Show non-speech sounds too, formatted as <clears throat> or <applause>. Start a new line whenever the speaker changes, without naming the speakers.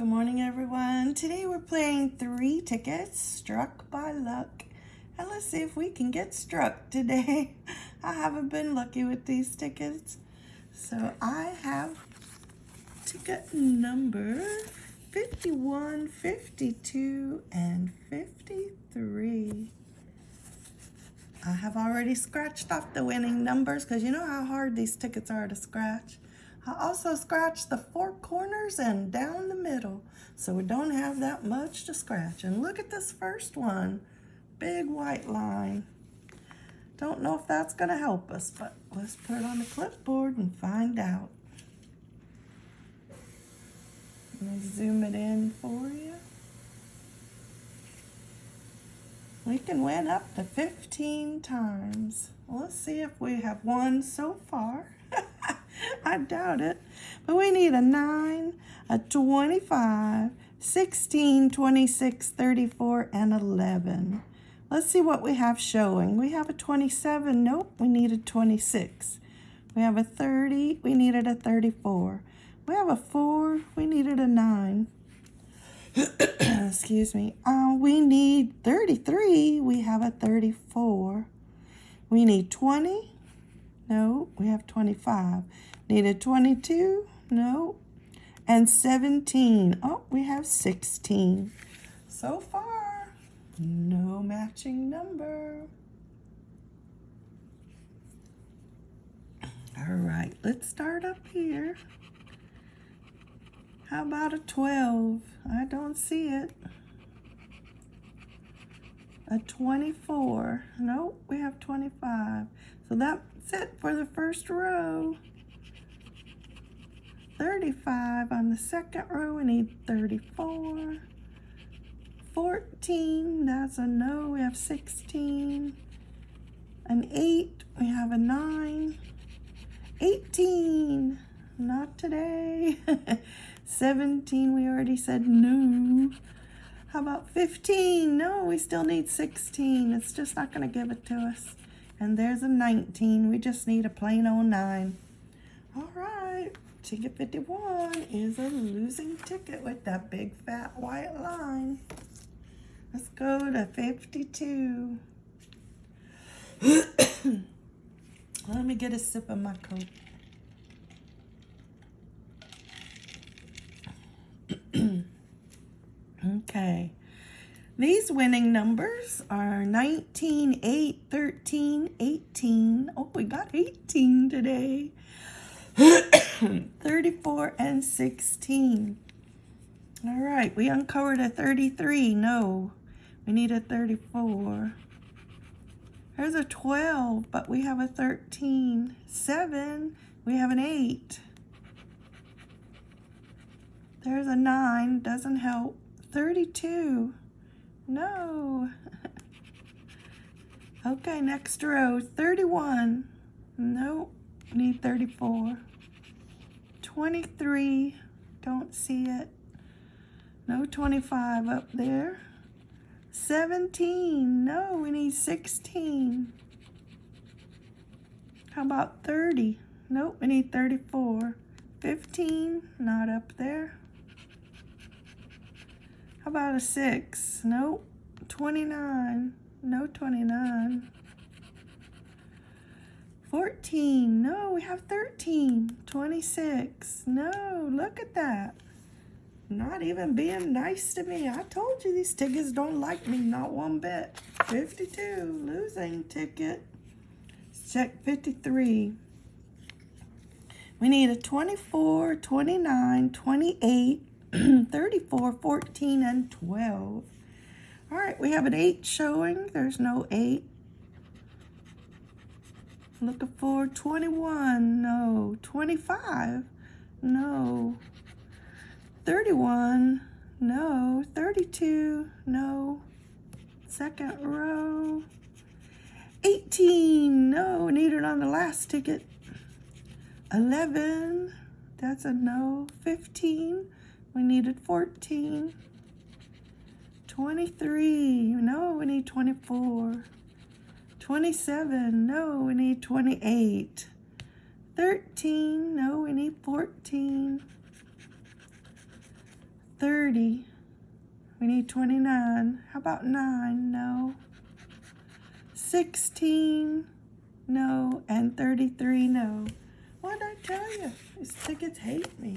Good morning, everyone. Today we're playing three tickets, Struck by Luck. And let's see if we can get struck today. <laughs> I haven't been lucky with these tickets. So I have ticket number 51, 52, and 53. I have already scratched off the winning numbers because you know how hard these tickets are to scratch. I also scratched the four corners and down the middle so we don't have that much to scratch. And look at this first one, big white line. Don't know if that's gonna help us, but let's put it on the clipboard and find out. Let me zoom it in for you. We can win up to 15 times. Let's see if we have won so far. <laughs> I doubt it. But we need a 9, a 25, 16, 26, 34, and 11. Let's see what we have showing. We have a 27. Nope, we need a 26. We have a 30. We needed a 34. We have a 4. We needed a 9. <coughs> Excuse me. Uh, we need 33. We have a 34. We need 20. No, we have 25. Needed 22? No. And 17. Oh, we have 16. So far, no matching number. All right, let's start up here. How about a 12? I don't see it. A 24. Nope, we have 25. So that's it for the first row. 35 on the second row. We need 34. 14, that's a no. We have 16. An 8, we have a 9. 18, not today. <laughs> 17, we already said no. How about 15? No, we still need 16. It's just not going to give it to us. And there's a 19. We just need a plain old 9. All right. Ticket 51 is a losing ticket with that big fat white line. Let's go to 52. <coughs> Let me get a sip of my Coke. okay. Winning numbers are 19, 8, 13, 18. Oh, we got 18 today. <coughs> 34 and 16. All right, we uncovered a 33. No, we need a 34. There's a 12, but we have a 13. 7, we have an 8. There's a 9, doesn't help. 32, no. <laughs> okay, next row, 31. Nope, need 34. 23, don't see it. No 25 up there. 17, no, we need 16. How about 30? Nope, we need 34. 15, not up there. How about a 6? Nope. 29, no 29. 14. No, we have 13. 26. No, look at that. Not even being nice to me. I told you these tickets don't like me, not one bit. 52, losing ticket. Check 53. We need a 24, 29, 28, <clears throat> 34, 14, and 12. All right, we have an 8 showing. There's no 8. Looking for 21, no. 25, no. 31, no. 32, no. Second row. 18, no. Need it on the last ticket. 11, that's a no. 15, we needed 14. 23, no, we need 24. 27, no, we need 28. 13, no, we need 14. 30. We need 29. How about 9? No. 16. No. And 33. No. What did I tell you? These tickets hate me.